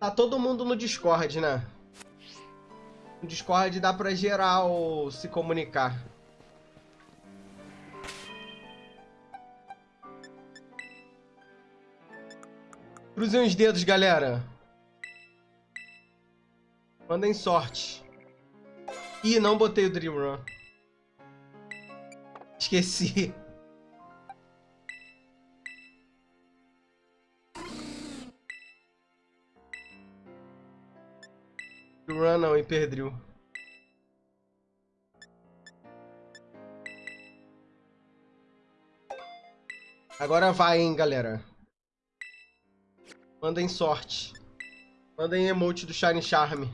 Tá todo mundo no Discord, né? No Discord dá pra geral se comunicar. Cruzem os dedos, galera. Mandem sorte. Ih, não botei o Dream Run. Esqueci. Run não, Hyperdrill. Agora vai, hein, galera. Mandem sorte. Mandem emote do Shine Charm.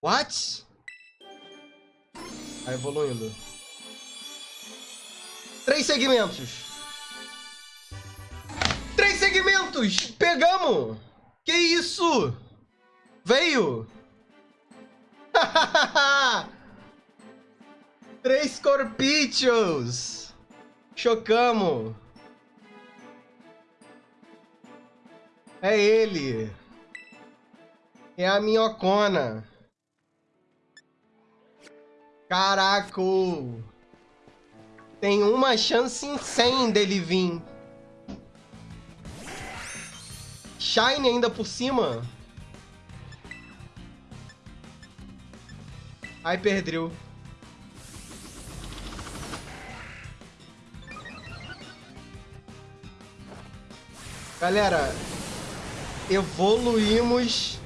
What? Tá evoluindo. Três segmentos. Três segmentos! Pegamos! Que isso? Veio! Três corpítios! Chocamos! É ele! É a minhocona! Caraca! Tem uma chance em 100 dele vir. Shine ainda por cima. Ai, perdeu. Galera, evoluímos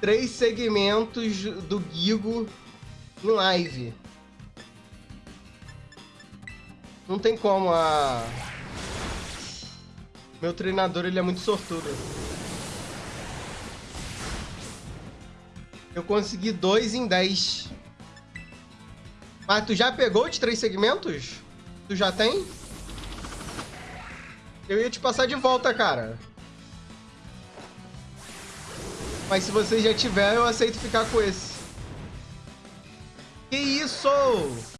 três segmentos do Gigo em live. Não tem como a... Meu treinador, ele é muito sortudo. Eu consegui dois em 10. Mas tu já pegou de três segmentos? Tu já tem? Eu ia te passar de volta, cara. Mas se você já tiver, eu aceito ficar com esse. Que isso?